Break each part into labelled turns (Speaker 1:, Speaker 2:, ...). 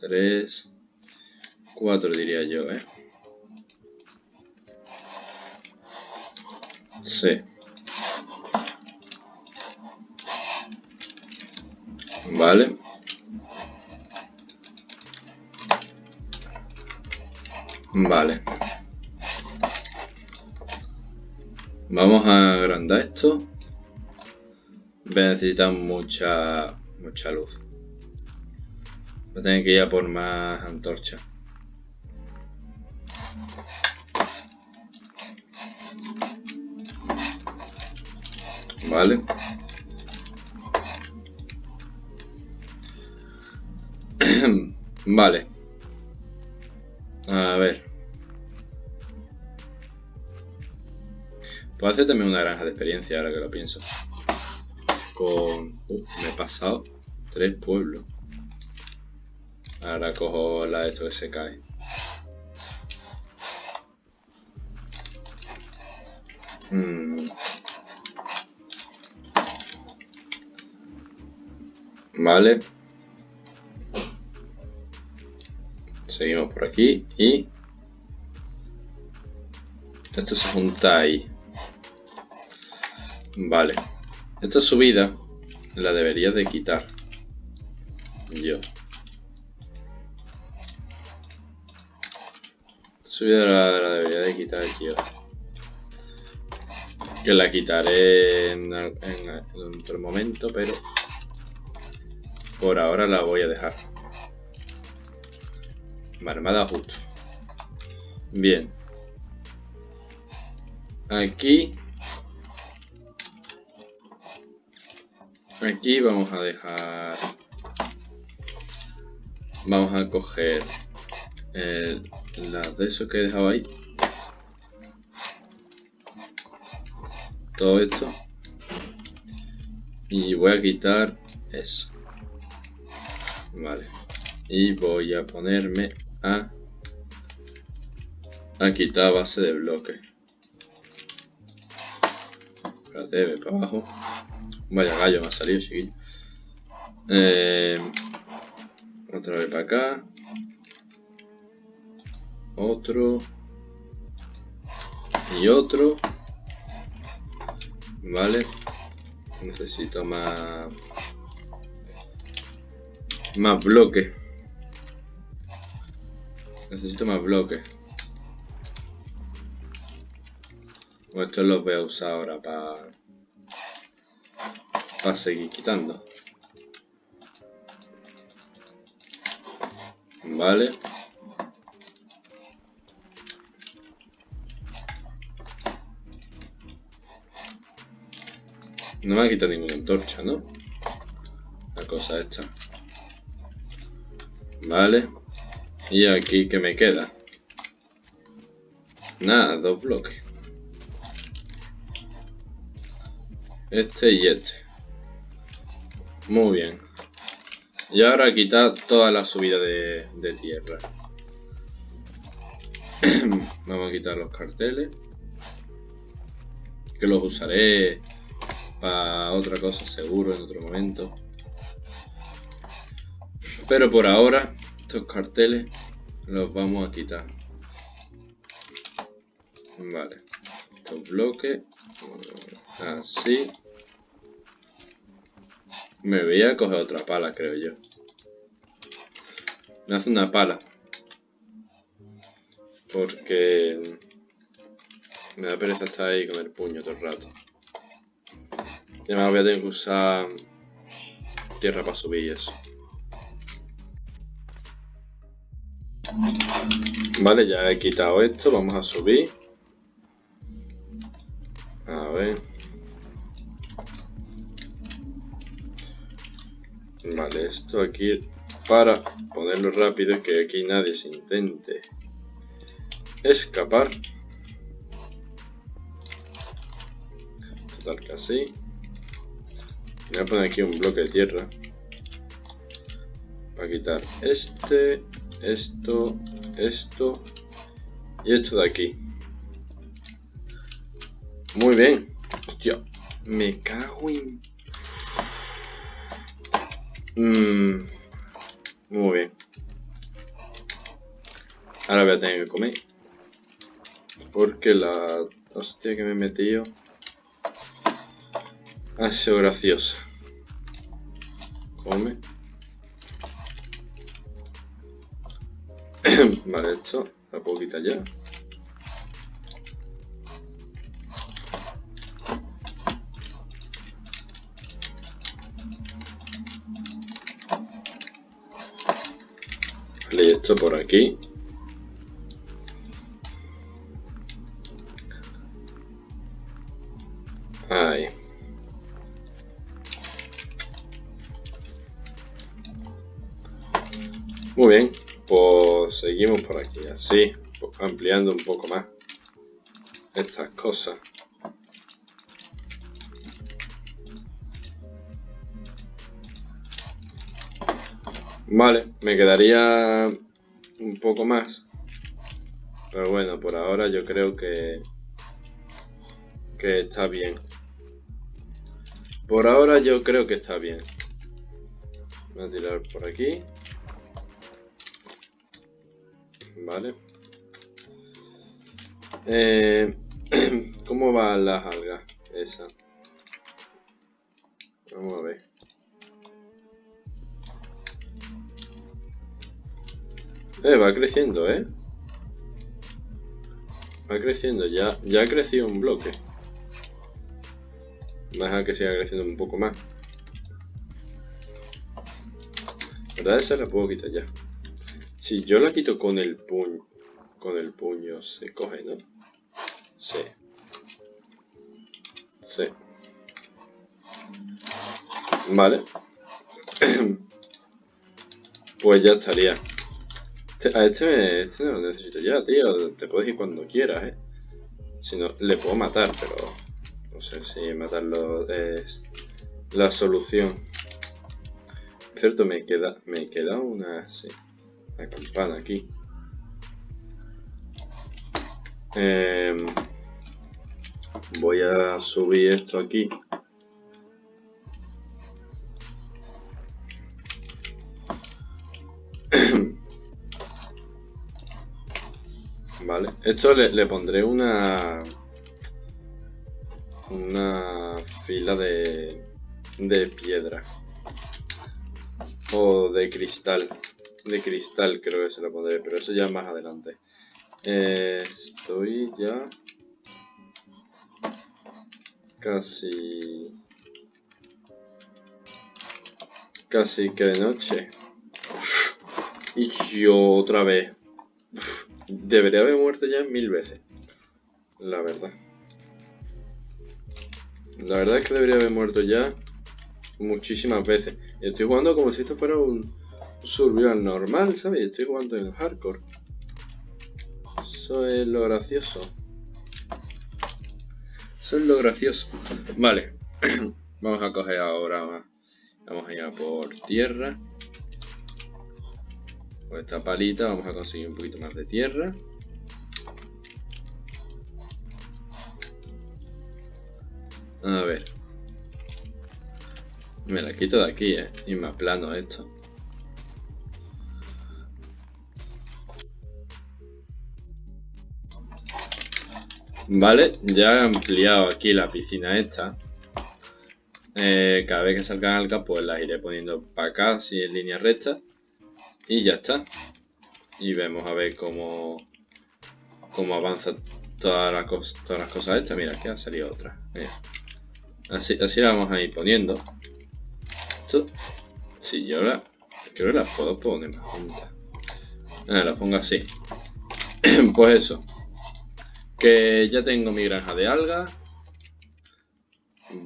Speaker 1: 3, 4 diría yo, ¿eh? Sí. Vale. Vale. Vamos a agrandar esto. Necesitan mucha mucha luz. Voy a tener que ir a por más antorchas. Vale. vale. A ver. Puedo hacer también una granja de experiencia ahora que lo pienso. Con... Uh, me he pasado tres pueblos. Ahora cojo la de esto que se cae. Hmm. Vale. Seguimos por aquí y... Esto se junta ahí. Vale. Esta subida la debería de quitar. Yo. Subida la, la debería de quitar yo. Que la quitaré en, en otro momento, pero... Por ahora la voy a dejar. Marmada justo. Bien. Aquí. Aquí vamos a dejar... Vamos a coger el, la de eso que he dejado ahí. Todo esto. Y voy a quitar eso. Vale. Y voy a ponerme a, a quitar base de bloque. Espérate, ve para abajo. Vaya gallo me ha salido, chiquillo. Eh, otra vez para acá. Otro. Y otro. Vale. Necesito más más bloques. Necesito más bloques. Estos los voy a usar ahora para para seguir quitando. Vale. No me ha quitado ninguna antorcha, ¿no? La cosa esta. Vale. Y aquí que me queda. Nada, dos bloques. Este y este. Muy bien. Y ahora quitar toda la subida de tierra. Vamos a quitar los carteles. Que los usaré para otra cosa seguro en otro momento. Pero por ahora, estos carteles los vamos a quitar. Vale. Estos bloques. Así. Me voy a coger otra pala, creo yo. Me hace una pala. Porque... Me da pereza estar ahí con el puño todo el rato. Y además voy a tener que usar tierra para subir y eso. Vale, ya he quitado esto, vamos a subir. A ver. Vale, esto aquí para ponerlo rápido que aquí nadie se intente escapar. Total que así. Voy a poner aquí un bloque de tierra. Para quitar este esto, esto y esto de aquí. Muy bien. Hostia, me cago en... Mm, muy bien. Ahora voy a tener que comer. Porque la hostia que me he metido ha sido graciosa. Come. vale, esto la puedo quitar ya. Vale, esto por aquí. Aquí, así, ampliando un poco más estas cosas. Vale, me quedaría un poco más. Pero bueno, por ahora yo creo que, que está bien. Por ahora yo creo que está bien. Voy a tirar por aquí. Vale. Eh, ¿Cómo van las algas? Esa. Vamos a ver. Eh, va creciendo, ¿eh? Va creciendo, ya, ya ha crecido un bloque. Vamos a que siga creciendo un poco más. ¿Verdad? Esa la puedo quitar ya. Si yo la quito con el puño, con el puño se coge, ¿no? Sí. Sí. Vale. pues ya estaría. Este, a este, este no lo necesito ya, tío. Te puedes ir cuando quieras, ¿eh? Si no, le puedo matar, pero... No sé si matarlo es la solución. cierto, me queda, me queda una... Sí, campana aquí. Em, voy a subir esto aquí. Vale, esto le, pondré una una fila de, de piedra o de cristal de cristal creo que se lo pondré pero eso ya más adelante eh, estoy ya casi casi que de noche y yo otra vez Debería haber muerto ya mil veces. La verdad. La verdad es que debería haber muerto ya muchísimas veces. estoy jugando como si esto fuera un survival normal, ¿sabes? Estoy jugando en hardcore. Eso es lo gracioso. Eso es lo gracioso. Vale. Vamos a coger ahora... Vamos a ir a por tierra. Con esta palita vamos a conseguir un poquito más de tierra. A ver. Me la quito de aquí, eh. Y me plano esto. Vale, ya he ampliado aquí la piscina esta. Eh, cada vez que salgan algas, pues las iré poniendo para acá, así en línea recta. Y ya está. Y vemos a ver cómo, cómo avanza todas las cosas estas. Mira, aquí ha salido otra. Así, así la vamos a ir poniendo. Esto, si yo la... Creo que las puedo poner más juntas. Ah, la pongo así. pues eso. Que ya tengo mi granja de algas.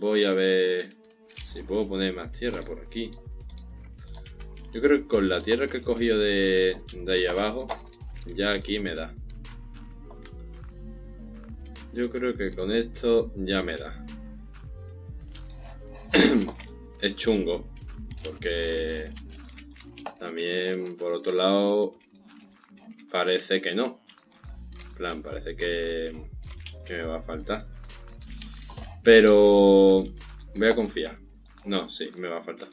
Speaker 1: Voy a ver si puedo poner más tierra por aquí. Yo creo que con la tierra que he cogido de, de ahí abajo, ya aquí me da. Yo creo que con esto ya me da. es chungo, porque también por otro lado parece que no. Plan, parece que, me va a faltar. Pero voy a confiar. No, sí, me va a faltar.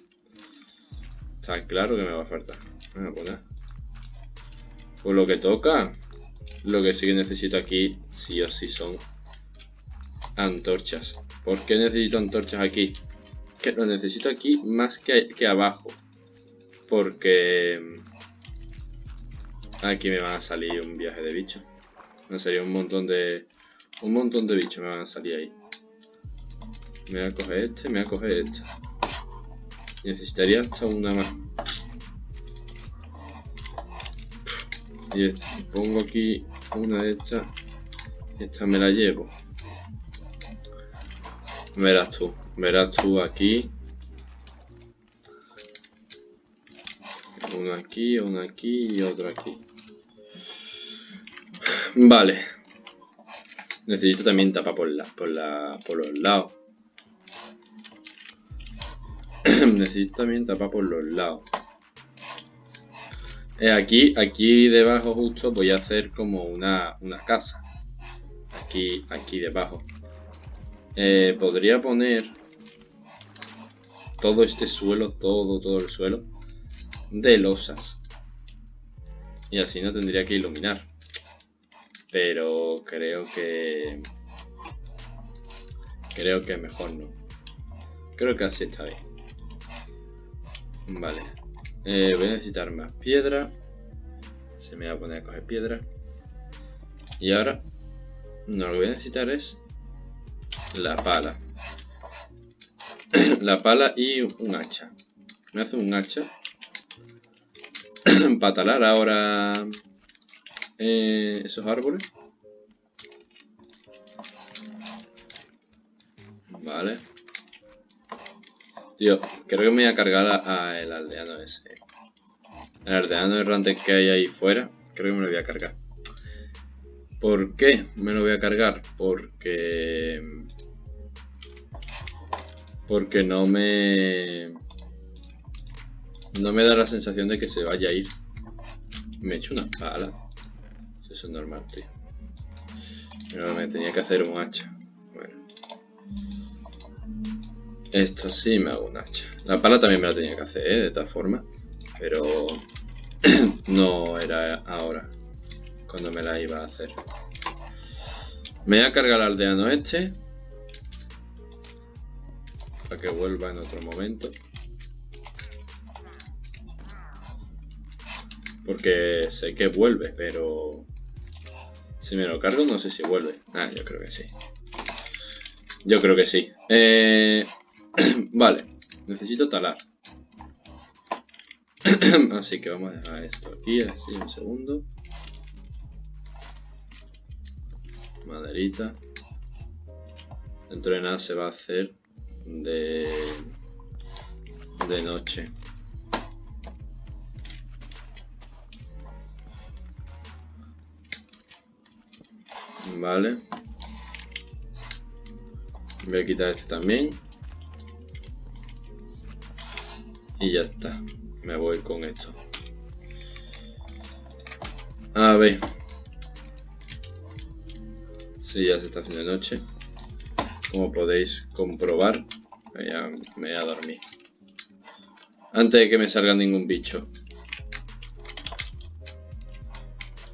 Speaker 1: Está claro que me va a faltar. Poner. Pues lo que toca. Lo que sí que necesito aquí, sí o sí, son antorchas. ¿Por qué necesito antorchas aquí? Que lo necesito aquí más que, que abajo. Porque... Aquí me van a salir un viaje de bichos. Me sería un montón de... Un montón de bichos me van a salir ahí. Me voy a coger este, me voy a coger este. Necesitaría hasta una más. Y pongo aquí una de estas. Esta me la llevo. Verás tú. Verás tú aquí. Uno aquí, uno aquí y otro aquí. Vale. Necesito también tapa por la, por la, por los lados. Necesito también tapa por los lados. Eh, aquí, aquí debajo justo voy a hacer como una, casa. Aquí, aquí debajo. Eh, podría poner todo este suelo, todo, todo el suelo de losas. Y así no tendría que iluminar. Pero creo que... Creo que mejor no. Creo que así está bien. Vale. Eh, voy a necesitar más piedra. Se me va a poner a coger piedra. Y ahora, no, lo que voy a necesitar es la pala. la pala y un hacha. Me hace un hacha. para talar ahora eh, esos árboles. Vale. Tío, creo que me voy a cargar a, el aldeano ese. El aldeano errante que hay ahí fuera, creo que me lo voy a cargar. ¿Por qué me lo voy a cargar? Porque... Porque no me... No me da la sensación de que se vaya a ir. Me he hecho una pala. Eso es normal, tío. Pero me tenía que hacer un hacha. Esto sí me hago un hacha. La pala también me la tenía que hacer, ¿eh? de todas formas. Pero no era ahora cuando me la iba a hacer. Me voy a cargar al aldeano este. Para que vuelva en otro momento. Porque sé que vuelve, pero... Si me lo cargo no sé si vuelve. Ah, yo creo que sí. Yo creo que sí. Eh, vale, necesito talar. así que vamos a dejar esto aquí, así un segundo. Maderita. Dentro de nada se va a hacer de, de noche. Vale. Voy a quitar este también. Y ya está. Me voy con esto. A ver. Si ya se está haciendo noche. Como podéis comprobar. Ya me voy a dormir. Antes de que me salga ningún bicho.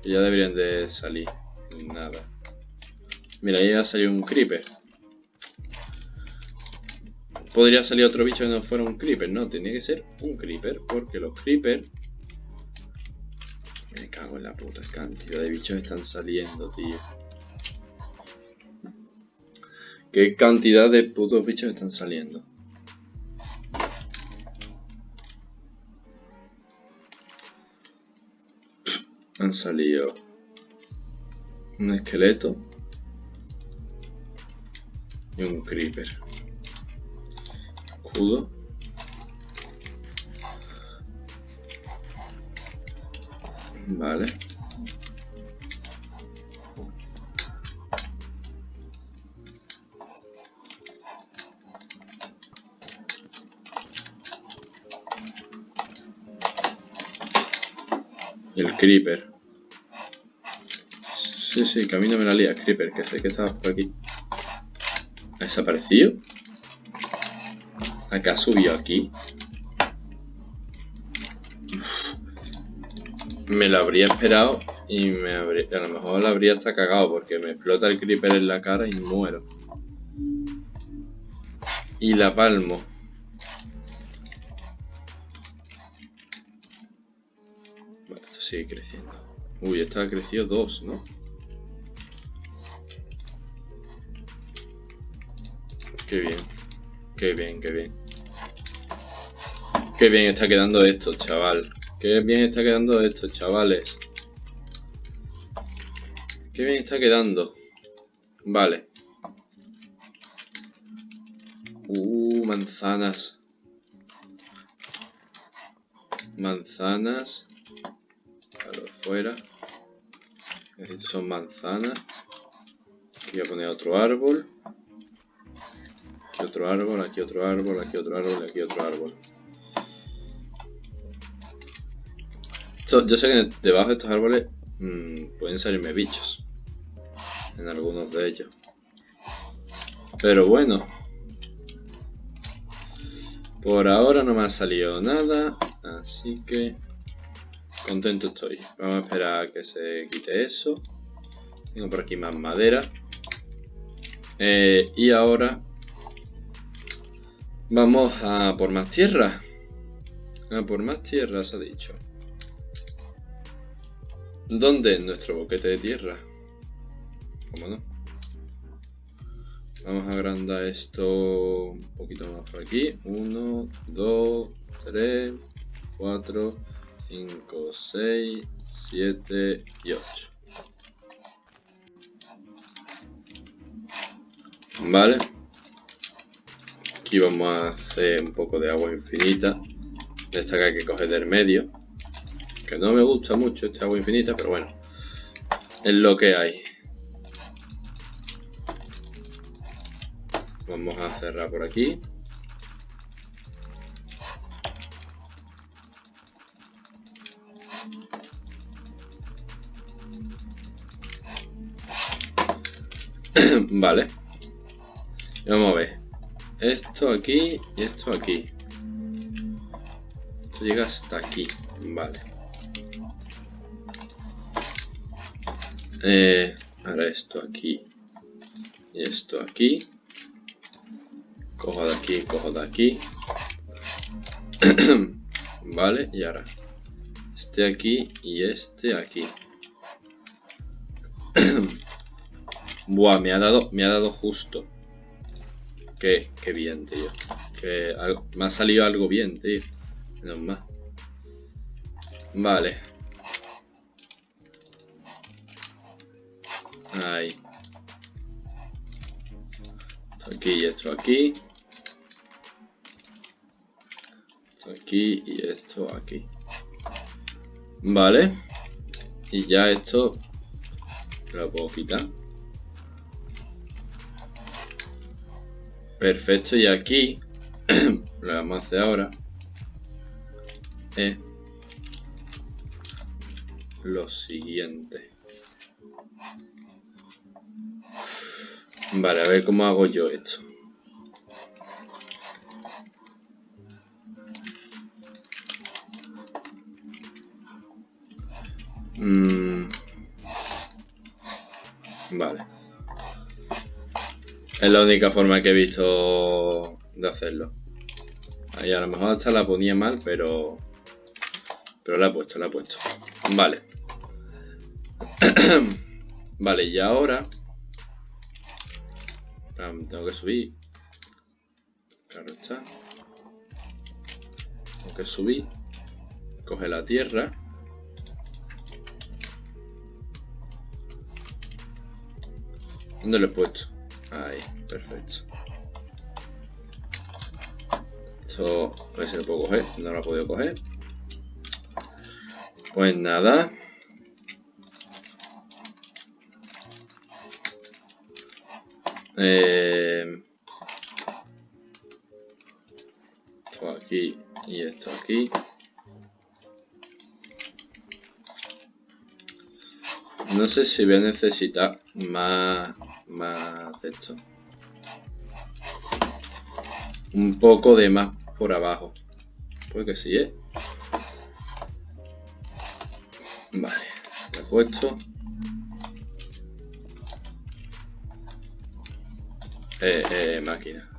Speaker 1: Ya deberían de salir. Nada. Mira, ahí ha salido un creeper. Podría salir otro bicho que no fuera un creeper, no, tenía que ser un creeper, porque los creeper... Me cago en la puta cantidad de bichos están saliendo, tío. ¿Qué cantidad de putos bichos están saliendo? Han salido un esqueleto y un creeper. Vale. El creeper. Sí, sí, camino me la lía, creeper, que sé que estaba por aquí. ¿Ha desaparecido? Acá subió aquí. me lo habría esperado y me habría, a lo mejor lo habría hasta cagado porque me explota el creeper en la cara y muero. Y la palmo. Vale, esto sigue creciendo. Uy, esto ha crecido dos, ¿no? Qué bien. Qué bien, qué bien. Qué bien está quedando esto, chaval. Qué bien está quedando esto, chavales. Qué bien está quedando. Vale. Uh, manzanas. Manzanas. Claro, fuera. Estos son manzanas. Voy a poner otro árbol. Otro árbol, aquí otro árbol, aquí otro árbol, aquí otro árbol. yo sé que debajo de estos árboles mmm, pueden salirme bichos. En algunos de ellos. Pero bueno. Por ahora no me ha salido nada. Así que... Contento estoy. Vamos a esperar a que se quite eso. Tengo por aquí más madera. Eh, y ahora... Vamos a por más tierra. A por más tierra, se ha dicho. ¿Dónde? Nuestro boquete de tierra. ¿Cómo no? Vamos a agrandar esto un poquito más por aquí. 1, 2, 3, 4, 5, 6, 7 y 8. Vale. Aquí vamos a hacer un poco de agua infinita. Esta que hay que coger del medio no me gusta mucho este agua infinita, pero bueno. Es lo que hay. Vamos a cerrar por aquí. vale. vamos a ver. Esto aquí y esto aquí. Esto llega hasta aquí. Vale. Eh, ahora esto aquí y esto aquí. Cojo de aquí, cojo de aquí. vale, y ahora este aquí y este aquí. Buah, me ha dado, me ha dado justo. Qué, qué bien, tío. Que me ha salido algo bien, tío. Menos más. Vale. Ahí. Esto aquí y esto aquí. Esto aquí y esto aquí. Vale. Y ya esto lo puedo quitar. Perfecto, y aquí lo vamos a hacer ahora es lo siguiente. Vale, a ver cómo hago yo esto. Mm. Vale. Es la única forma que he visto de hacerlo. Ahí a lo mejor hasta la ponía mal, pero... Pero la he puesto, la he puesto. Vale. vale, y ahora tengo que subir. Claro está. Tengo que subir. Coge la tierra. ¿Dónde lo he puesto? Ahí, perfecto. Esto, a ver si lo puedo coger. No lo he podido coger. Pues nada. Eh, esto aquí y esto aquí. No sé si voy a necesitar más, más de esto. Un poco de más por abajo. Pues que sí, ¿eh? Vale, lo he puesto. Eh, eh, máquina.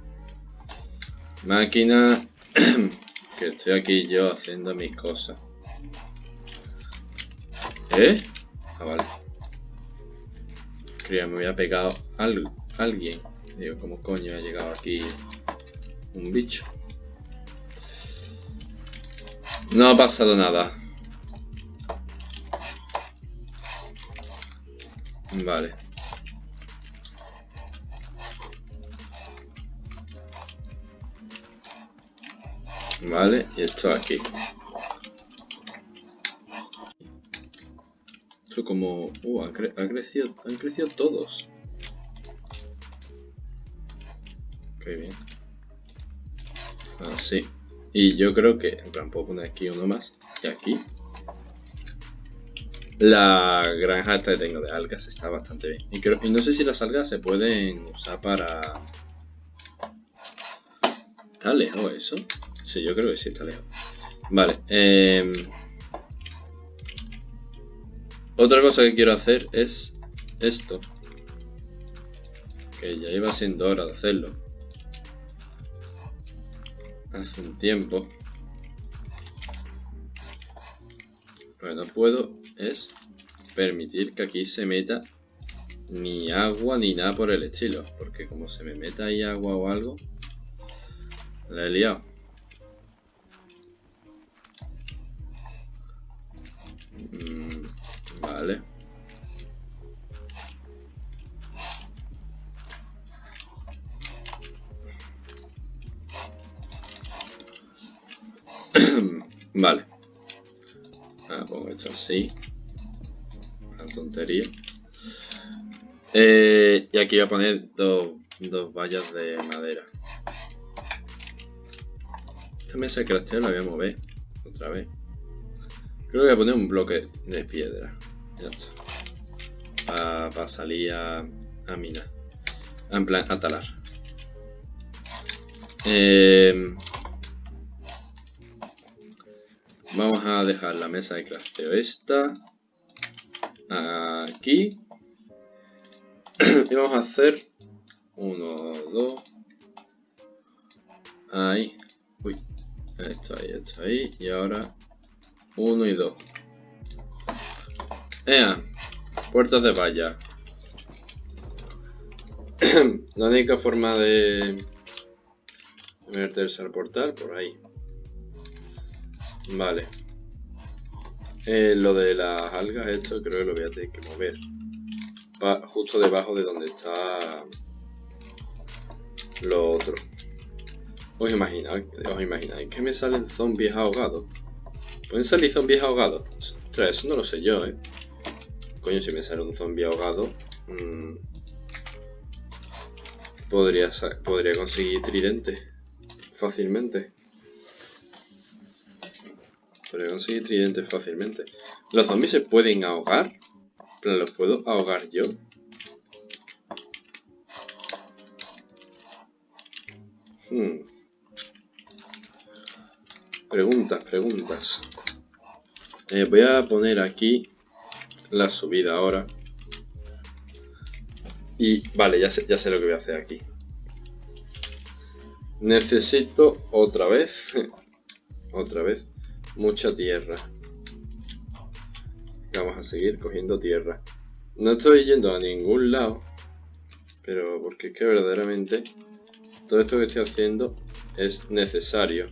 Speaker 1: Máquina. que estoy aquí yo haciendo mis cosas. ¿Eh? Ah, vale. Creía me había pegado alguien. Digo, ¿cómo coño ha llegado aquí un bicho? No ha pasado nada. Vale. Vale, y esto aquí. Como... Uh, han, crecido, han crecido todos. Qué bien. Así. Y yo creo que, en plan, puedo poner aquí uno más. Y aquí. La granja esta que tengo de algas está bastante bien. Y, creo, y no sé si las algas se pueden usar para... ¿Está lejos eso? Sí, yo creo que sí está lejos. Vale. Eh... Otra cosa que quiero hacer es esto. Que ya iba siendo hora de hacerlo hace un tiempo. Lo que no puedo es permitir que aquí se meta ni agua ni nada por el estilo. Porque como se me meta ahí agua o algo, la he liado. Vale. Ah, pongo esto así. La tontería. Eh, y aquí voy a poner dos, dos vallas de madera. Esta mesa de crafteo la voy a mover otra vez. Creo que voy a poner un bloque de piedra. Ya está. Para salir a, a minar. En plan, a talar. Eh, Vamos a dejar la mesa de crafteo esta. Aquí. Y vamos a hacer uno, dos. Ahí, uy, esto ahí, esto ahí. Y ahora uno y dos. Ea, puertas de valla. la única forma de meterse al portal por ahí. Vale. Eh, lo de las algas, esto creo que lo voy a tener que mover. justo debajo de donde está lo otro. ¿Os imagináis, os imagináis que me salen zombies ahogados? ¿Pueden salir zombies ahogados? Ostras, eso no lo sé yo, ¿eh? Coño, si me sale un zombie ahogado... Mmm, podría, podría conseguir tridente fácilmente. Podría conseguir tridentes fácilmente. ¿Los zombies se pueden ahogar? ¿Los puedo ahogar yo? Hmm. Preguntas, preguntas. Eh, voy a poner aquí la subida ahora. Y vale, ya sé, ya sé lo que voy a hacer aquí. Necesito otra vez, otra vez, mucha tierra. Vamos a seguir cogiendo tierra. No estoy yendo a ningún lado, pero porque es que verdaderamente todo esto que estoy haciendo es necesario.